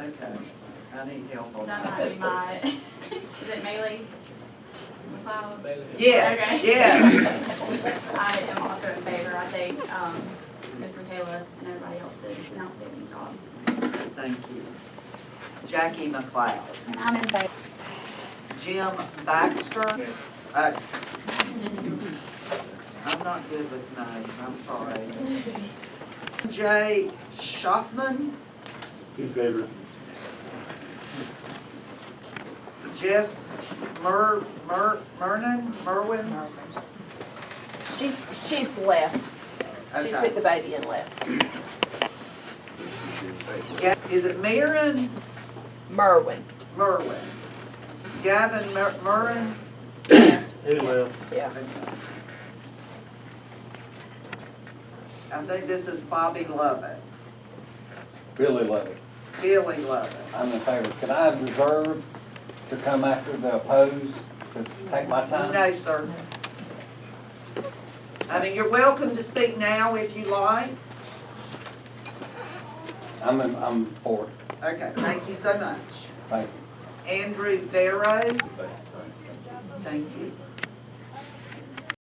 Okay, I need help on That that. might be my, is it Maylee McLeod? Yes, Okay. yes. I am also in favor. I think, um, Ms. Michaela and everybody else did an outstanding job. Thank you. Jackie McLeod. And I'm in favor. Jim Baxter. Uh, I'm not good with names, I'm sorry. Jay Schaffman, In favor. Jess Mer, Mer, Mernon, Merwin? She's, she's left. She Okay. took the baby and left. Ga- Is it Maren Merwin, Merwin? Gavin Mer, Merrin? Anyway, yeah. I think this is Bobby Lovett, Billy Lovett. Billy Lovett. I'm in favor. Can I reserve to come after the opposed to take my time? No, sir. I mean, you're welcome to speak now if you like. I'm, in- I'm for it. Okay, thank you so much. Thank you. Andrew Vero, thank you.